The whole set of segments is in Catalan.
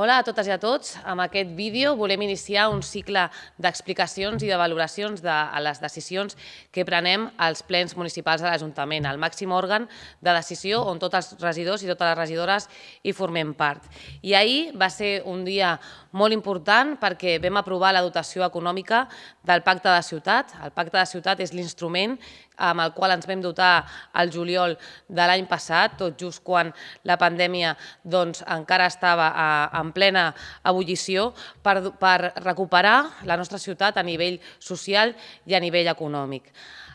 Hola a totes i a tots. Amb aquest vídeo volem iniciar un cicle d'explicacions i de valoracions de les decisions que prenem als plens municipals de l'Ajuntament, el màxim òrgan de decisió on tots els regidors i totes les regidores hi formem part. I ahir va ser un dia molt important perquè vam aprovar la dotació econòmica del Pacte de Ciutat. El Pacte de Ciutat és l'instrument amb el qual ens vam dotar al juliol de l'any passat, tot just quan la pandèmia doncs, encara estava en plena ebullició, per, per recuperar la nostra ciutat a nivell social i a nivell econòmic.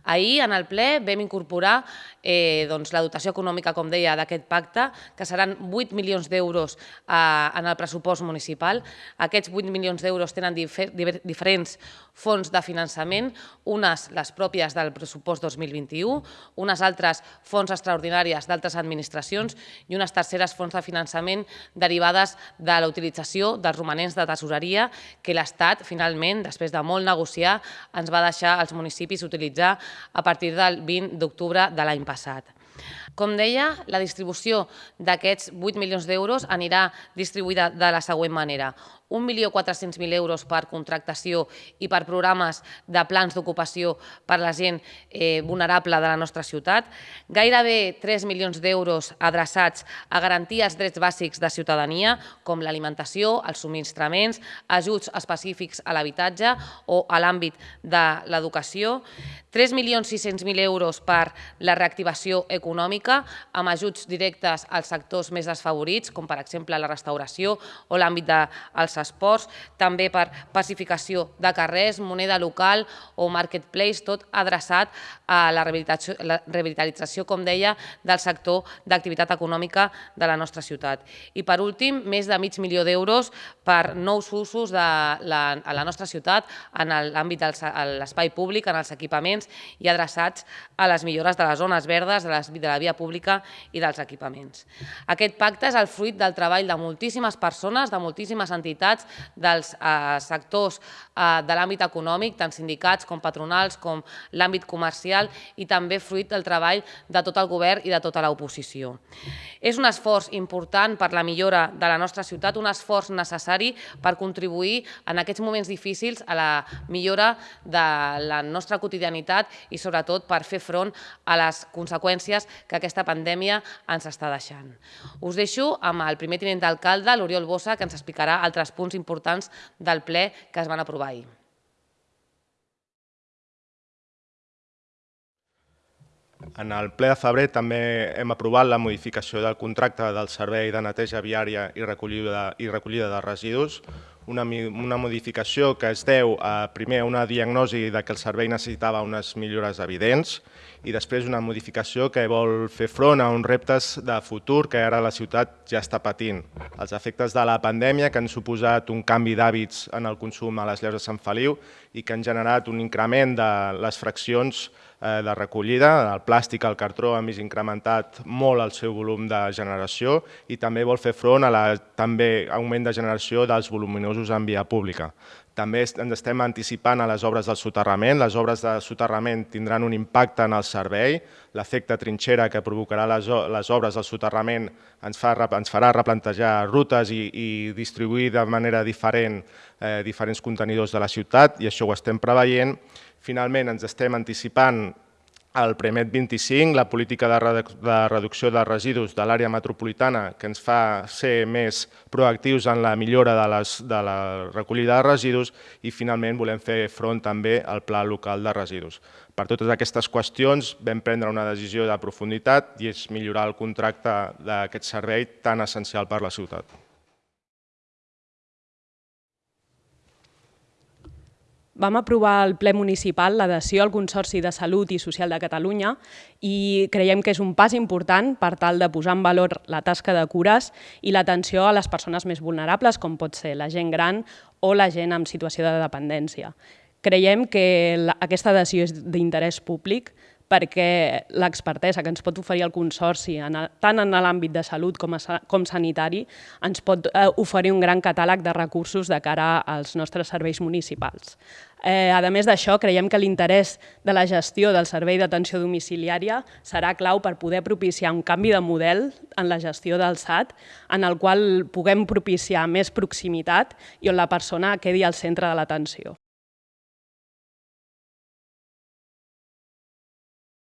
Ahir, en el ple, vam incorporar eh, doncs, la dotació econòmica, com deia, d'aquest pacte, que seran 8 milions d'euros eh, en el pressupost municipal. Aquests 8 milions d'euros tenen difer diferents fons de finançament, unes les pròpies del pressupost 2021, unes altres fons extraordinàries d'altres administracions i unes terceres fons de finançament derivades de la utilització dels romanents de tesoreria que l'Estat, finalment, després de molt negociar, ens va deixar als municipis utilitzar a partir del 20 d'octubre de l'any passat. Com deia, la distribució d'aquests 8 milions d'euros anirà distribuïda de la següent manera. 1.400.000 euros per contractació i per programes de plans d'ocupació per la gent eh, vulnerable de la nostra ciutat, gairebé 3 milions d'euros adreçats a garantir els drets bàsics de ciutadania, com l'alimentació, els subministraments, ajuts específics a l'habitatge o a l'àmbit de l'educació, 3.600.000 euros per la reactivació econòmica amb ajuts directes als sectors més desfavorits, com per exemple la restauració o l'àmbit dels als esports, també per pacificació de carrers, moneda local o marketplace, tot adreçat a la rehabilitació, la com deia, del sector d'activitat econòmica de la nostra ciutat. I per últim, més de mig milió d'euros per nous usos de la, a la nostra ciutat en l'àmbit de l'espai públic, en els equipaments i adreçats a les millores de les zones verdes, de, les, de la via pública i dels equipaments. Aquest pacte és el fruit del treball de moltíssimes persones, de moltíssimes entitats entitats dels eh, sectors eh, de l'àmbit econòmic, tant sindicats com patronals com l'àmbit comercial i també fruit del treball de tot el govern i de tota l'oposició. És un esforç important per la millora de la nostra ciutat, un esforç necessari per contribuir en aquests moments difícils a la millora de la nostra quotidianitat i sobretot per fer front a les conseqüències que aquesta pandèmia ens està deixant. Us deixo amb el primer tinent d'alcalde, l'Oriol Bossa, que ens explicarà altres punts importants del ple que es van aprovar ahir. En el ple de febrer també hem aprovat la modificació del contracte del servei de neteja viària i recollida, i recollida de residus, una, una modificació que es deu a, primer a una diagnosi de que el servei necessitava unes millores evidents i després una modificació que vol fer front a uns reptes de futur que ara la ciutat ja està patint. Els efectes de la pandèmia que han suposat un canvi d'hàbits en el consum a les llaus de Sant Feliu i que han generat un increment de les fraccions de recollida. El plàstic, el cartró han vist incrementat molt el seu volum de generació i també vol fer front a la també augment de generació dels voluminosos en via pública. També ens estem anticipant a les obres del soterrament. Les obres de soterrament tindran un impacte en el servei. L'efecte trinxera que provocarà les, obres del soterrament ens, fa, ens farà replantejar rutes i, i distribuir de manera diferent eh, diferents contenidors de la ciutat i això ho estem preveient. Finalment ens estem anticipant el Premet 25, la política de, reducció de residus de l'àrea metropolitana que ens fa ser més proactius en la millora de, les, de la recollida de residus i finalment volem fer front també al pla local de residus. Per totes aquestes qüestions vam prendre una decisió de profunditat i és millorar el contracte d'aquest servei tan essencial per la ciutat. Vam aprovar al ple municipal l'adhesió al Consorci de Salut i Social de Catalunya i creiem que és un pas important per tal de posar en valor la tasca de cures i l'atenció a les persones més vulnerables, com pot ser la gent gran o la gent en situació de dependència. Creiem que aquesta adhesió és d'interès públic perquè l'expertesa que ens pot oferir el Consorci, tant en l'àmbit de salut com, a, com sanitari, ens pot eh, oferir un gran catàleg de recursos de cara als nostres serveis municipals. Eh, a més d'això, creiem que l'interès de la gestió del servei d'atenció domiciliària serà clau per poder propiciar un canvi de model en la gestió del SAT, en el qual puguem propiciar més proximitat i on la persona quedi al centre de l'atenció.